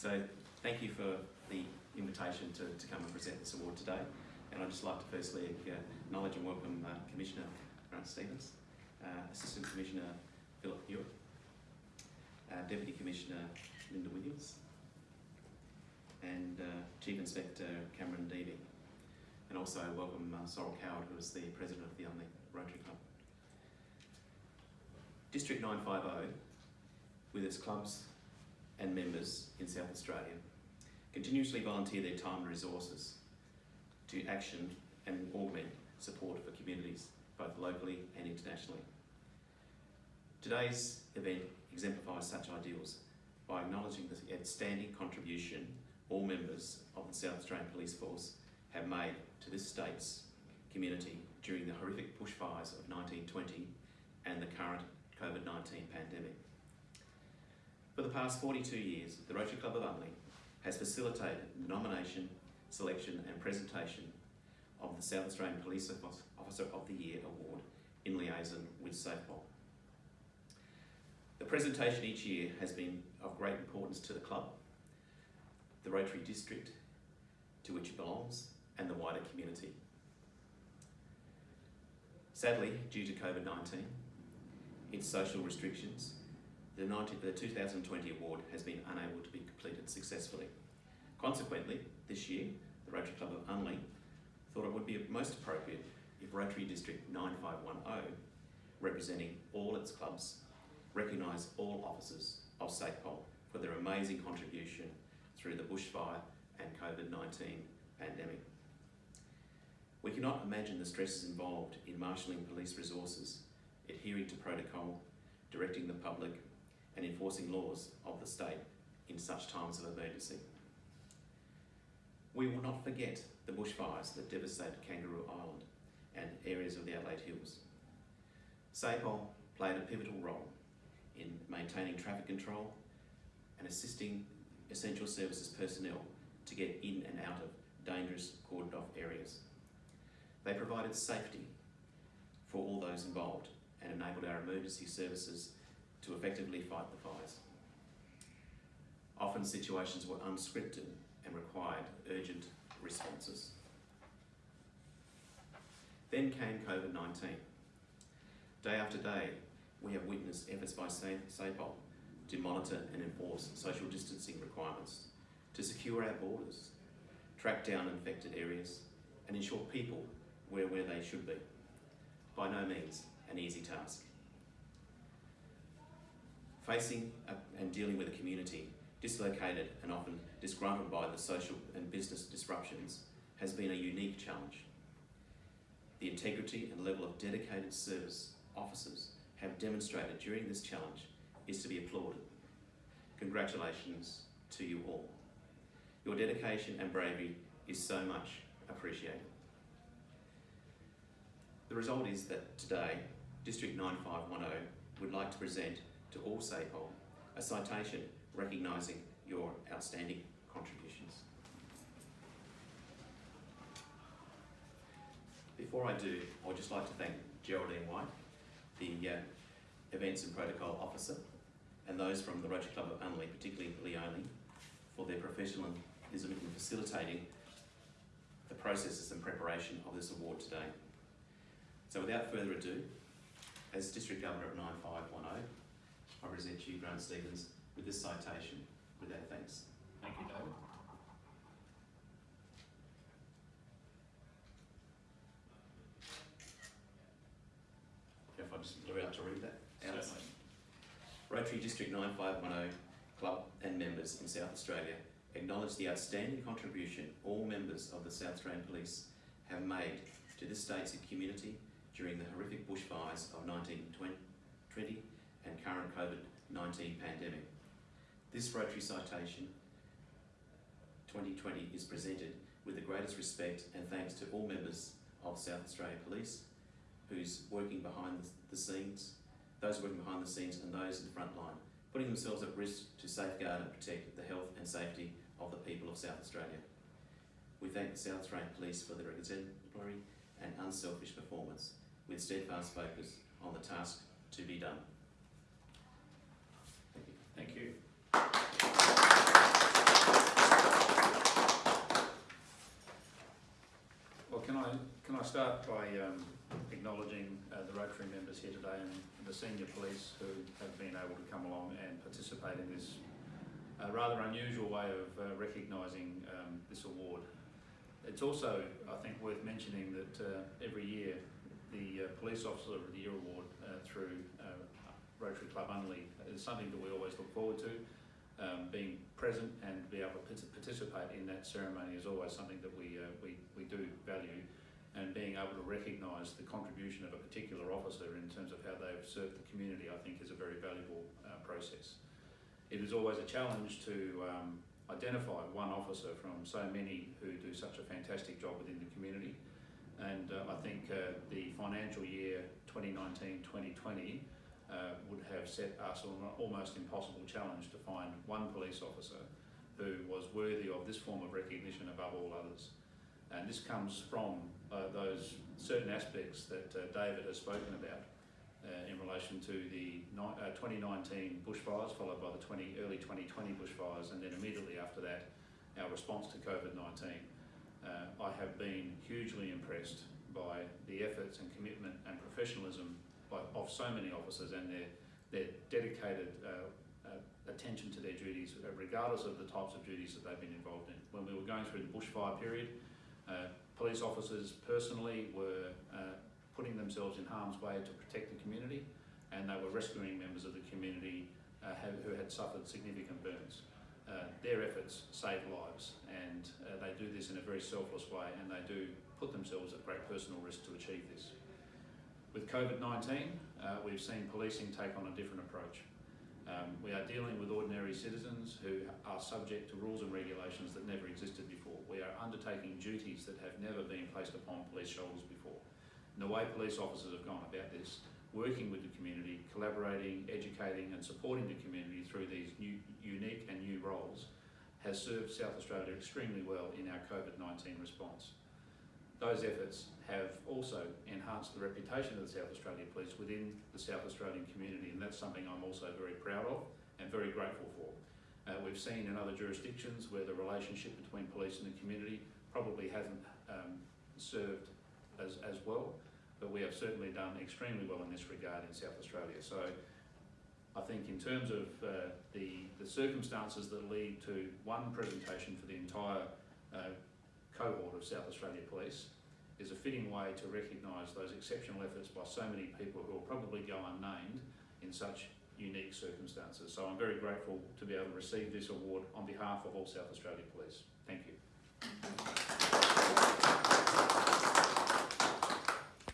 So thank you for the invitation to, to come and present this award today. And I'd just like to firstly uh, acknowledge and welcome uh, Commissioner Grant Stevens, uh, Assistant Commissioner Philip Hewitt, uh, Deputy Commissioner Linda Williams, and uh, Chief Inspector Cameron Deavy. And also welcome uh, Sorrel Coward, who is the President of the Unley Rotary Club. District 950, with its clubs and members in South Australia, continuously volunteer their time and resources to action and augment support for communities, both locally and internationally. Today's event exemplifies such ideals by acknowledging the outstanding contribution all members of the South Australian Police Force have made to this state's community during the horrific bushfires of 1920 and the current COVID-19 pandemic. For the past 42 years, the Rotary Club of Unley has facilitated the nomination, selection and presentation of the South Australian Police Officer of the Year Award in liaison with SAPOL. The presentation each year has been of great importance to the club, the Rotary District to which it belongs and the wider community. Sadly, due to COVID-19, its social restrictions, the, 19, the 2020 award has been unable to be completed successfully. Consequently, this year, the Rotary Club of Unley thought it would be most appropriate if Rotary District 9510, representing all its clubs, recognise all officers of SAPOL for their amazing contribution through the bushfire and COVID-19 pandemic. We cannot imagine the stresses involved in marshalling police resources, adhering to protocol, directing the public and enforcing laws of the state in such times of emergency. We will not forget the bushfires that devastated Kangaroo Island and areas of the Adelaide Hills. SAPOL played a pivotal role in maintaining traffic control and assisting essential services personnel to get in and out of dangerous cordoned off areas. They provided safety for all those involved and enabled our emergency services to effectively fight the fires. Often situations were unscripted and required urgent responses. Then came COVID-19. Day after day, we have witnessed efforts by SAPOL to monitor and enforce social distancing requirements, to secure our borders, track down infected areas, and ensure people were where they should be. By no means an easy task. Facing and dealing with a community dislocated and often disgruntled by the social and business disruptions has been a unique challenge. The integrity and level of dedicated service officers have demonstrated during this challenge is to be applauded. Congratulations to you all. Your dedication and bravery is so much appreciated. The result is that today, District 9510 would like to present to all SAPOL a citation recognising your outstanding contributions. Before I do, I'd just like to thank Geraldine White, the uh, Events and Protocol Officer, and those from the Rotary Club of Unley, particularly Leone, for their professionalism in facilitating the processes and preparation of this award today. So without further ado, as District Governor of 9510, I present to you, Grant Stevens, with this citation with our thanks. Thank you, David. If I just about to read that out. Certainly. Rotary District 9510 Club and members in South Australia acknowledge the outstanding contribution all members of the South Australian Police have made to this state's community during the horrific bushfires of 1920 and current COVID-19 pandemic. This Rotary Citation 2020 is presented with the greatest respect and thanks to all members of South Australia Police who's working behind the scenes, those working behind the scenes and those in the front line, putting themselves at risk to safeguard and protect the health and safety of the people of South Australia. We thank the South Australian Police for their exemplary and unselfish performance with steadfast focus on the task to be done. Thank you. Well, can I, can I start by um, acknowledging uh, the Rotary members here today and the senior police who have been able to come along and participate in this uh, rather unusual way of uh, recognising um, this award. It's also, I think, worth mentioning that uh, every year the uh, Police Officer of the Year Award uh, through Rotary Club Unley is something that we always look forward to. Um, being present and be able to participate in that ceremony is always something that we, uh, we, we do value and being able to recognise the contribution of a particular officer in terms of how they've served the community I think is a very valuable uh, process. It is always a challenge to um, identify one officer from so many who do such a fantastic job within the community and uh, I think uh, the financial year 2019-2020 uh, would have set us on an almost impossible challenge to find one police officer who was worthy of this form of recognition above all others. And this comes from uh, those certain aspects that uh, David has spoken about uh, in relation to the uh, 2019 bushfires, followed by the 20, early 2020 bushfires, and then immediately after that, our response to COVID-19. Uh, I have been hugely impressed by the efforts and commitment and professionalism by, of so many officers and their, their dedicated uh, uh, attention to their duties, uh, regardless of the types of duties that they've been involved in. When we were going through the bushfire period, uh, police officers personally were uh, putting themselves in harm's way to protect the community, and they were rescuing members of the community uh, who had suffered significant burns. Uh, their efforts save lives, and uh, they do this in a very selfless way, and they do put themselves at great personal risk to achieve this. With COVID-19, uh, we've seen policing take on a different approach. Um, we are dealing with ordinary citizens who are subject to rules and regulations that never existed before. We are undertaking duties that have never been placed upon police shoulders before. And the way police officers have gone about this, working with the community, collaborating, educating and supporting the community through these new, unique and new roles has served South Australia extremely well in our COVID-19 response. Those efforts have also enhanced the reputation of the South Australian Police within the South Australian community, and that's something I'm also very proud of and very grateful for. Uh, we've seen in other jurisdictions where the relationship between police and the community probably hasn't um, served as, as well, but we have certainly done extremely well in this regard in South Australia. So I think in terms of uh, the, the circumstances that lead to one presentation for the entire uh, cohort of South Australia Police is a fitting way to recognise those exceptional efforts by so many people who will probably go unnamed in such unique circumstances. So I'm very grateful to be able to receive this award on behalf of all South Australia Police. Thank you.